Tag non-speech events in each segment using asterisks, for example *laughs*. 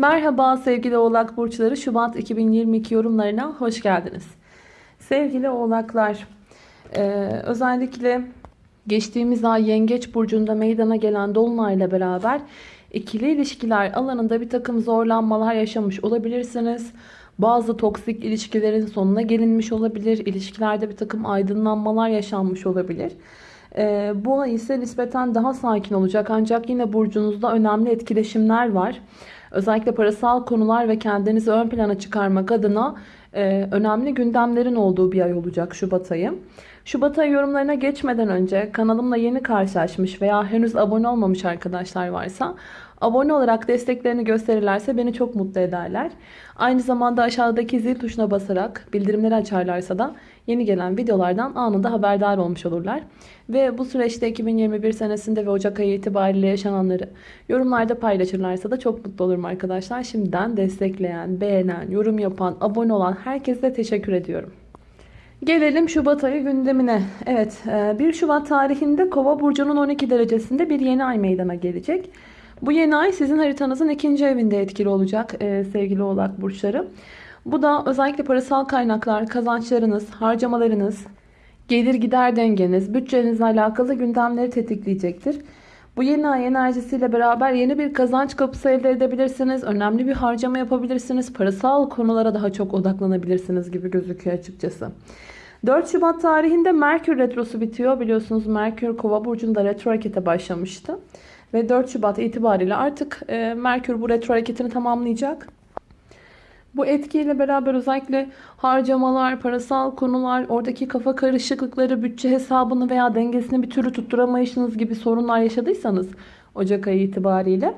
Merhaba sevgili oğlak burçları Şubat 2022 yorumlarına hoş geldiniz. Sevgili oğlaklar e, özellikle geçtiğimiz ay yengeç burcunda meydana gelen dolunayla beraber ikili ilişkiler alanında bir takım zorlanmalar yaşamış olabilirsiniz. Bazı toksik ilişkilerin sonuna gelinmiş olabilir. İlişkilerde bir takım aydınlanmalar yaşanmış olabilir. E, bu ay ise nispeten daha sakin olacak ancak yine burcunuzda önemli etkileşimler var. Özellikle parasal konular ve kendinizi ön plana çıkarmak adına e, önemli gündemlerin olduğu bir ay olacak Şubat ayı. Şubat ayı yorumlarına geçmeden önce kanalımla yeni karşılaşmış veya henüz abone olmamış arkadaşlar varsa abone olarak desteklerini gösterirlerse beni çok mutlu ederler. Aynı zamanda aşağıdaki zil tuşuna basarak bildirimleri açarlarsa da yeni gelen videolardan anında haberdar olmuş olurlar. Ve bu süreçte 2021 senesinde ve Ocak ayı itibariyle yaşananları yorumlarda paylaşırlarsa da çok mutlu olurum arkadaşlar. Şimdiden destekleyen, beğenen, yorum yapan, abone olan herkese teşekkür ediyorum. Gelelim Şubat ayı gündemine. Evet 1 Şubat tarihinde Kova burcunun 12 derecesinde bir yeni ay meydana gelecek. Bu yeni ay sizin haritanızın ikinci evinde etkili olacak e, sevgili oğlak burçları. Bu da özellikle parasal kaynaklar, kazançlarınız, harcamalarınız, gelir gider dengeniz, bütçenizle alakalı gündemleri tetikleyecektir. Bu yeni ay enerjisiyle beraber yeni bir kazanç kapısı elde edebilirsiniz. Önemli bir harcama yapabilirsiniz. Parasal konulara daha çok odaklanabilirsiniz gibi gözüküyor açıkçası. 4 Şubat tarihinde Merkür Retrosu bitiyor. Biliyorsunuz Merkür Kova burcunda retro harekete başlamıştı. Ve 4 Şubat itibariyle artık e, Merkür bu retro hareketini tamamlayacak. Bu etkiyle beraber özellikle harcamalar, parasal konular, oradaki kafa karışıklıkları, bütçe hesabını veya dengesini bir türlü tutturamayışınız gibi sorunlar yaşadıysanız Ocak ayı itibariyle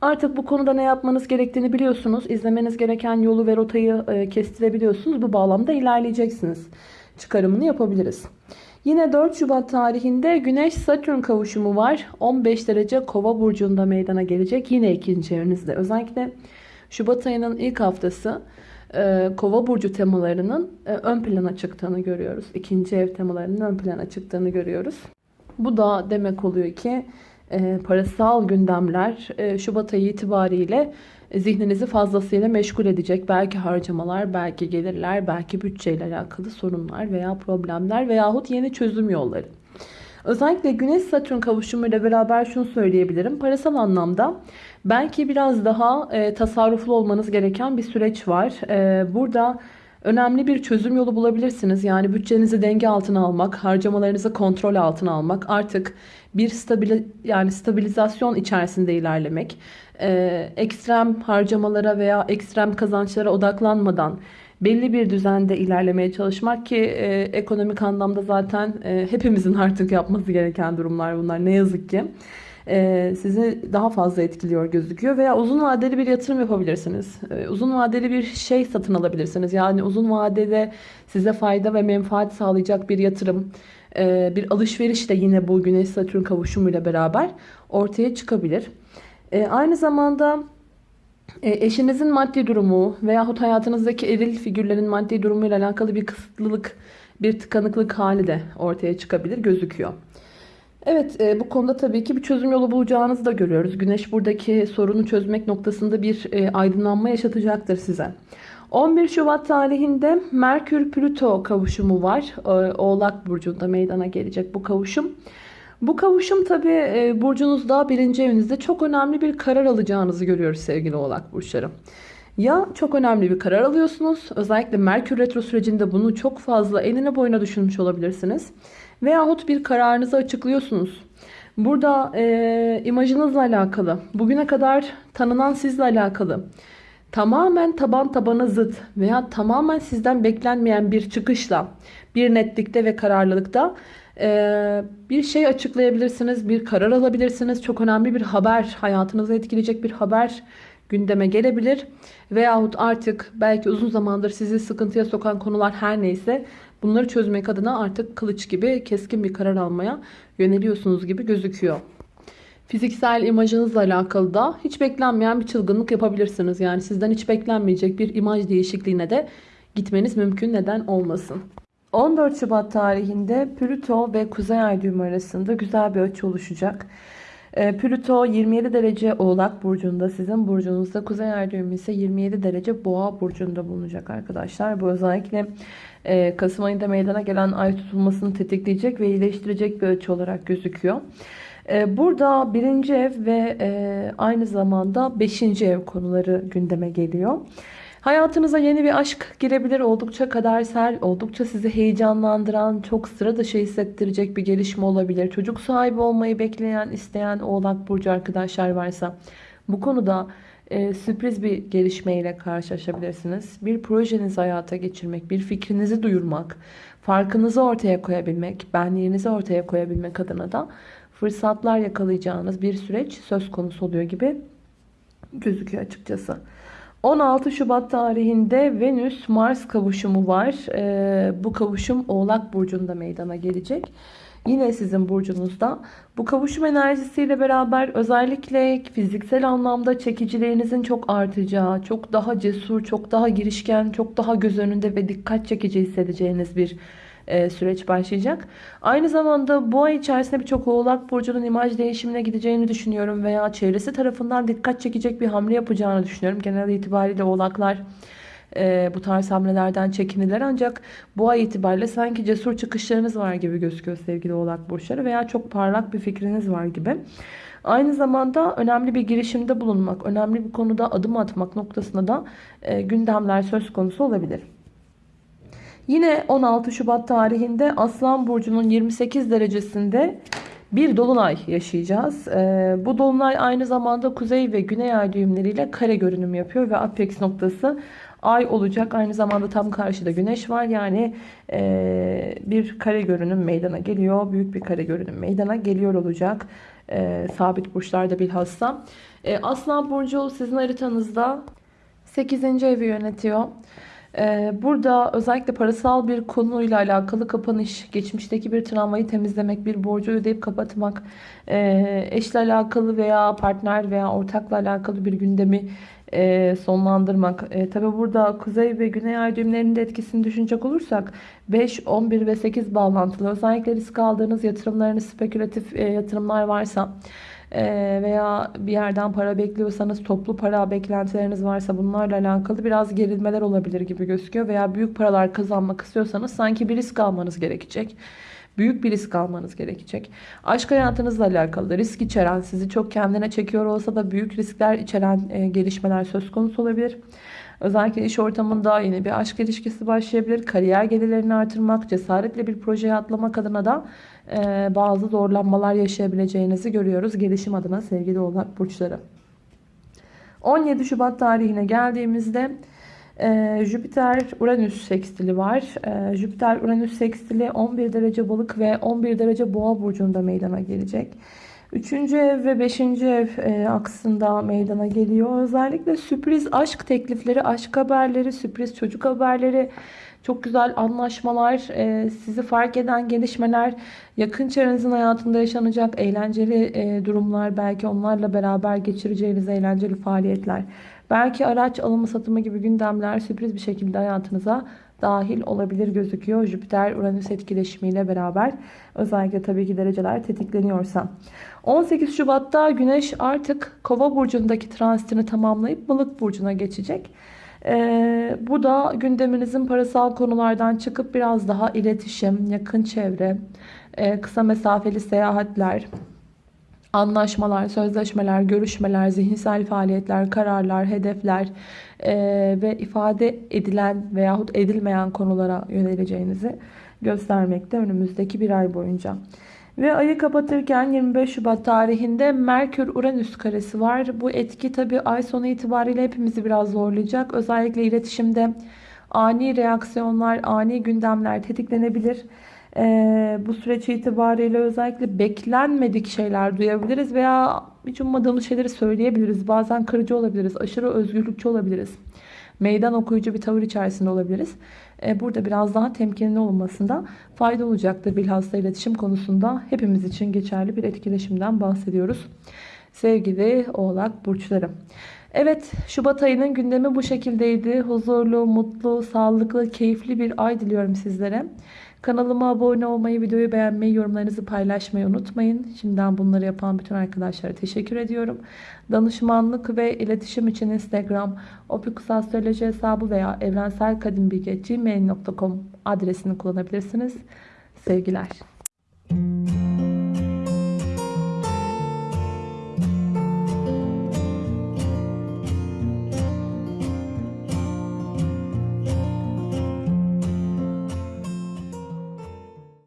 artık bu konuda ne yapmanız gerektiğini biliyorsunuz. İzlemeniz gereken yolu ve rotayı e, kestirebiliyorsunuz. Bu bağlamda ilerleyeceksiniz. Çıkarımını yapabiliriz. Yine 4 Şubat tarihinde Güneş Satürn kavuşumu var. 15 derece Kova burcunda meydana gelecek. Yine ikinci evinizde. Özellikle Şubat ayının ilk haftası e, Kova burcu temalarının e, ön plana çıktığını görüyoruz. İkinci ev temalarının ön plana çıktığını görüyoruz. Bu da demek oluyor ki e, parasal gündemler Şubat ayı itibariyle zihninizi fazlasıyla meşgul edecek. Belki harcamalar, belki gelirler, belki bütçeyle alakalı sorunlar veya problemler veyahut yeni çözüm yolları. Özellikle Güneş Satürn kavuşumuyla beraber şunu söyleyebilirim. Parasal anlamda belki biraz daha e, tasarruflu olmanız gereken bir süreç var. E, burada önemli bir çözüm yolu bulabilirsiniz. Yani bütçenizi denge altına almak, harcamalarınızı kontrol altına almak, artık bir stabil yani stabilizasyon içerisinde ilerlemek, e, ekstrem harcamalara veya ekstrem kazançlara odaklanmadan belli bir düzende ilerlemeye çalışmak ki e, ekonomik anlamda zaten e, hepimizin *laughs* artık yapması gereken durumlar bunlar ne yazık ki. E, sizi daha fazla etkiliyor gözüküyor veya uzun vadeli bir yatırım yapabilirsiniz. E, uzun vadeli bir şey satın alabilirsiniz. Yani uzun vadede size fayda ve menfaat sağlayacak bir yatırım, e, bir alışveriş de yine bu Güneş Satürn kavuşumuyla beraber ortaya çıkabilir. Aynı zamanda eşinizin maddi durumu veyahut hayatınızdaki eril figürlerin maddi durumuyla alakalı bir kısıtlılık, bir tıkanıklık hali de ortaya çıkabilir, gözüküyor. Evet e, bu konuda tabii ki bir çözüm yolu bulacağınızı da görüyoruz. Güneş buradaki sorunu çözmek noktasında bir e, aydınlanma yaşatacaktır size. 11 Şubat tarihinde Merkür-Plüto kavuşumu var. Oğlak Burcu'nda meydana gelecek bu kavuşum. Bu kavuşum tabi e, burcunuzda birinci evinizde çok önemli bir karar alacağınızı görüyoruz sevgili oğlak burçları. Ya çok önemli bir karar alıyorsunuz. Özellikle Merkür Retro sürecinde bunu çok fazla eline boyuna düşünmüş olabilirsiniz. Veyahut bir kararınızı açıklıyorsunuz. Burada e, imajınızla alakalı, bugüne kadar tanınan sizle alakalı, tamamen taban tabana zıt veya tamamen sizden beklenmeyen bir çıkışla, bir netlikte ve kararlılıkta ee, bir şey açıklayabilirsiniz, bir karar alabilirsiniz. Çok önemli bir haber, hayatınızı etkileyecek bir haber gündeme gelebilir. Veyahut artık belki uzun zamandır sizi sıkıntıya sokan konular her neyse bunları çözmek adına artık kılıç gibi keskin bir karar almaya yöneliyorsunuz gibi gözüküyor. Fiziksel imajınızla alakalı da hiç beklenmeyen bir çılgınlık yapabilirsiniz. Yani sizden hiç beklenmeyecek bir imaj değişikliğine de gitmeniz mümkün neden olmasın. 14 Şubat tarihinde Plüto ve Kuzey Ay düğümü arasında güzel bir açı oluşacak. E, Plüto 27 derece Oğlak Burcu'nda. Sizin burcunuzda. Kuzey ay düğümü ise 27 derece Boğa Burcu'nda bulunacak arkadaşlar. Bu özellikle e, Kasım ayında meydana gelen ay tutulmasını tetikleyecek ve iyileştirecek bir açı olarak gözüküyor. E, burada birinci ev ve e, aynı zamanda beşinci ev konuları gündeme geliyor. Hayatınıza yeni bir aşk girebilir. Oldukça kadersel, oldukça sizi heyecanlandıran, çok sıra dışı hissettirecek bir gelişme olabilir. Çocuk sahibi olmayı bekleyen, isteyen Oğlak Burcu arkadaşlar varsa bu konuda e, sürpriz bir gelişmeyle karşılaşabilirsiniz. Bir projenizi hayata geçirmek, bir fikrinizi duyurmak, farkınızı ortaya koyabilmek, benliğinizi ortaya koyabilmek adına da fırsatlar yakalayacağınız bir süreç söz konusu oluyor gibi gözüküyor açıkçası. 16 Şubat tarihinde Venüs-Mars kavuşumu var. Ee, bu kavuşum Oğlak Burcu'nda meydana gelecek. Yine sizin burcunuzda. Bu kavuşum enerjisiyle beraber özellikle fiziksel anlamda çekicilerinizin çok artacağı, çok daha cesur, çok daha girişken, çok daha göz önünde ve dikkat çekici hissedeceğiniz bir e, süreç başlayacak. Aynı zamanda bu ay içerisinde birçok oğlak burcunun imaj değişimine gideceğini düşünüyorum veya çevresi tarafından dikkat çekecek bir hamle yapacağını düşünüyorum. Genel itibariyle oğlaklar e, bu tarz hamlelerden çekinirler ancak bu ay itibariyle sanki cesur çıkışlarınız var gibi gözüküyor sevgili oğlak burçları veya çok parlak bir fikriniz var gibi. Aynı zamanda önemli bir girişimde bulunmak, önemli bir konuda adım atmak noktasında da e, gündemler söz konusu olabilir. Yine 16 Şubat tarihinde Aslan Burcu'nun 28 derecesinde bir dolunay yaşayacağız. Ee, bu dolunay aynı zamanda kuzey ve güney ay düğümleriyle kare görünüm yapıyor ve apex noktası ay olacak. Aynı zamanda tam karşıda güneş var. Yani e, bir kare görünüm meydana geliyor. Büyük bir kare görünüm meydana geliyor olacak. E, sabit burçlarda bilhassa. E, Aslan Burcu sizin haritanızda 8. evi yönetiyor. Ee, burada özellikle parasal bir konuyla alakalı kapanış, geçmişteki bir travmayı temizlemek, bir borcu ödeyip kapatmak, e, eşle alakalı veya partner veya ortakla alakalı bir gündemi e, sonlandırmak. E, Tabi burada kuzey ve güney ay düğümlerinin etkisini düşünecek olursak 5, 11 ve 8 bağlantılı özellikle risk aldığınız yatırımlarınız spekülatif yatırımlar varsa veya bir yerden para bekliyorsanız toplu para beklentileriniz varsa bunlarla alakalı biraz gerilmeler olabilir gibi gözüküyor. Veya büyük paralar kazanmak istiyorsanız sanki bir risk almanız gerekecek. Büyük bir risk almanız gerekecek. Aşk hayatınızla alakalı risk içeren, sizi çok kendine çekiyor olsa da büyük riskler içeren e, gelişmeler söz konusu olabilir. Özellikle iş ortamında yeni bir aşk ilişkisi başlayabilir. Kariyer gelirlerini artırmak, cesaretle bir projeye atlamak adına da e, bazı zorlanmalar yaşayabileceğinizi görüyoruz. Gelişim adına sevgili oğlak burçları. 17 Şubat tarihine geldiğimizde e, Jüpiter-Uranüs sekstili var. E, Jüpiter-Uranüs sekstili 11 derece balık ve 11 derece boğa burcunda meydana gelecek. Üçüncü ev ve beşinci ev e, aksında meydana geliyor. Özellikle sürpriz aşk teklifleri, aşk haberleri, sürpriz çocuk haberleri, çok güzel anlaşmalar, e, sizi fark eden gelişmeler, yakın çevrenizin hayatında yaşanacak eğlenceli e, durumlar, belki onlarla beraber geçireceğiniz eğlenceli faaliyetler, belki araç alımı satımı gibi gündemler sürpriz bir şekilde hayatınıza dahil olabilir gözüküyor. Jüpiter-Uranüs etkileşimiyle beraber özellikle tabii ki dereceler tetikleniyorsa. 18 Şubat'ta Güneş artık Kova burcundaki transitini tamamlayıp Balık burcuna geçecek. Ee, bu da gündeminizin parasal konulardan çıkıp biraz daha iletişim, yakın çevre, e, kısa mesafeli seyahatler, anlaşmalar, sözleşmeler, görüşmeler, zihinsel faaliyetler, kararlar, hedefler e, ve ifade edilen veyahut edilmeyen konulara yöneleceğinizi göstermekte önümüzdeki bir ay boyunca. Ve ayı kapatırken 25 Şubat tarihinde Merkür-Uranüs karesi var. Bu etki tabi ay sonu itibariyle hepimizi biraz zorlayacak. Özellikle iletişimde ani reaksiyonlar, ani gündemler tetiklenebilir. Ee, bu süreç itibariyle özellikle beklenmedik şeyler duyabiliriz veya hiç ummadığımız şeyleri söyleyebiliriz. Bazen kırıcı olabiliriz, aşırı özgürlükçü olabiliriz. Meydan okuyucu bir tavır içerisinde olabiliriz. Ee, burada biraz daha temkinli olmasında fayda olacaktır. Bilhassa iletişim konusunda hepimiz için geçerli bir etkileşimden bahsediyoruz. Sevgili oğlak burçları. Evet Şubat ayının gündemi bu şekildeydi. Huzurlu, mutlu, sağlıklı, keyifli bir ay diliyorum sizlere. Kanalıma abone olmayı, videoyu beğenmeyi, yorumlarınızı paylaşmayı unutmayın. Şimdiden bunları yapan bütün arkadaşlara teşekkür ediyorum. Danışmanlık ve iletişim için Instagram, opikusastroloji hesabı veya evrenselkadimbilge.gmail.com adresini kullanabilirsiniz. Sevgiler.